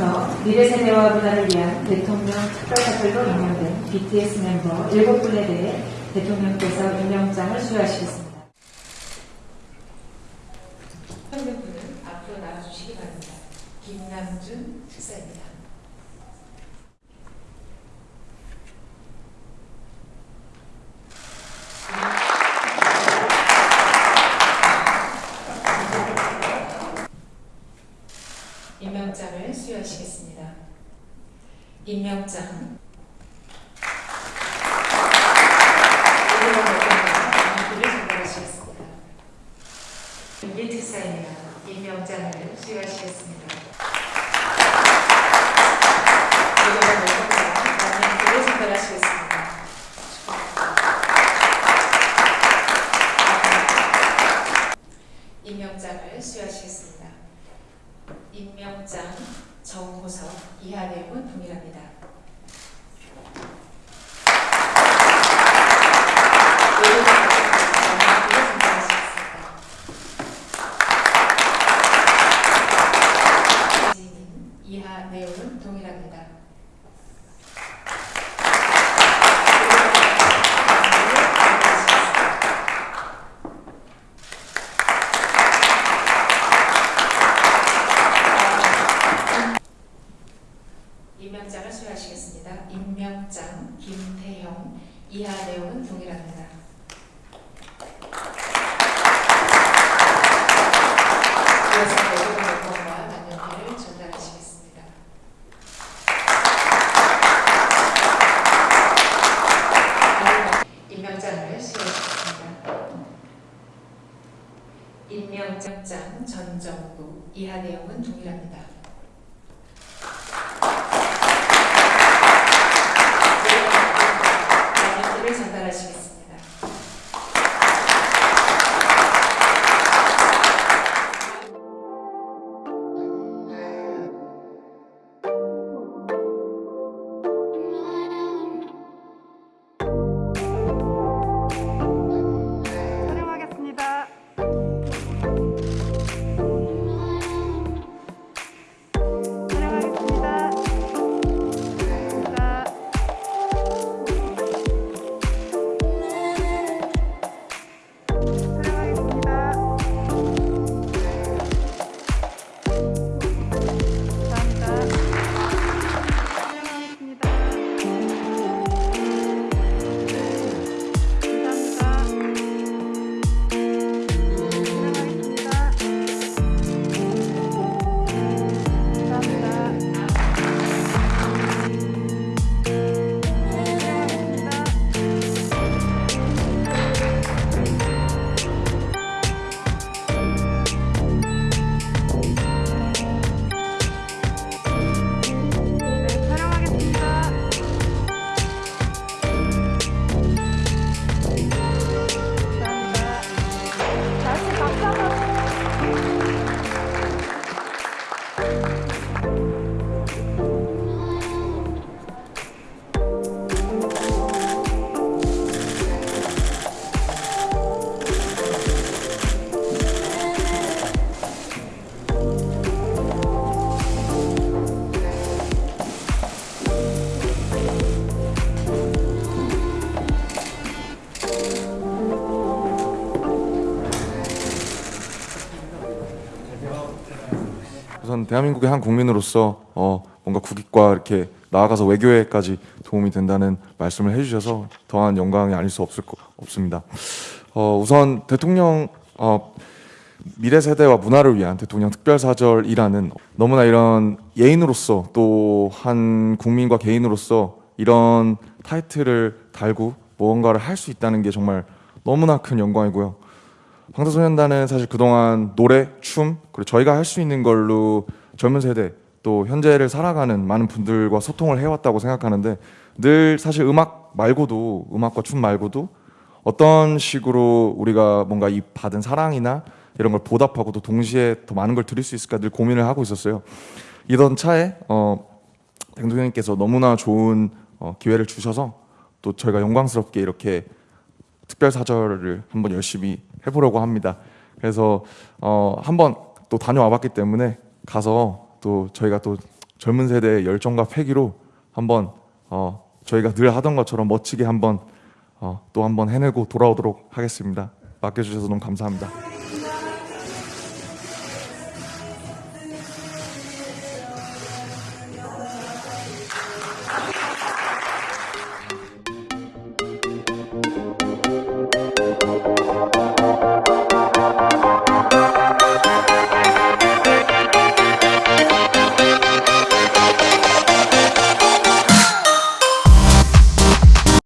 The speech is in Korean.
미래 세대와 문화를 위한 대통령 특별사절로 임명된 BTS 멤버 7분에 대해 대통령께서 임명장을 수여하시겠습니다. 현명분은 앞으로 나와주시기 바랍니다. 김남준 특사입니다. 임명장을 수여하시겠습니다. 임명장. 임명장을 수여하시겠습니다. 임명장 정호석 이하 내용은 동일합니다. 이하 내용은 동일합니다. 임명장을 수여하시겠습니다. 임명장 김태형 이하 내용은 동일합니다. 이어서 내부 여건과 만년필을 전달하시겠습니다. 다음 임명장을 수여하시겠습니다. 임명장 전정구 이하 내용은 동일합니다. 우선 대한민국의 한 국민으로서 어, 뭔가 국익과 이렇게 나아가서 외교에까지 도움이 된다는 말씀을 해주셔서 더한 영광이 아닐 수 없을 거, 없습니다. 어, 우선 대통령 어, 미래 세대와 문화를 위한 대통령 특별사절이라는 너무나 이런 예인으로서 또 한 국민과 개인으로서 이런 타이틀을 달고 무언가를 할 수 있다는 게 정말 너무나 큰 영광이고요. 방탄소년단은 사실 그동안 노래, 춤, 그리고 저희가 할 수 있는 걸로 젊은 세대 또 현재를 살아가는 많은 분들과 소통을 해왔다고 생각하는데 늘 사실 음악 말고도 음악과 춤 말고도 어떤 식으로 우리가 뭔가 이 받은 사랑이나 이런 걸 보답하고 또 동시에 더 많은 걸 드릴 수 있을까 늘 고민을 하고 있었어요. 이던 차에 어, 대통령님께서 너무나 좋은 어, 기회를 주셔서 또 저희가 영광스럽게 이렇게 특별 사절을 한번 열심히 해보려고 합니다. 그래서 어, 한번 또 다녀와봤기 때문에 가서 또 저희가 또 젊은 세대의 열정과 패기로 한번 어, 저희가 늘 하던 것처럼 멋지게 한번 어, 또 한번 해내고 돌아오도록 하겠습니다. 맡겨주셔서 너무 감사합니다.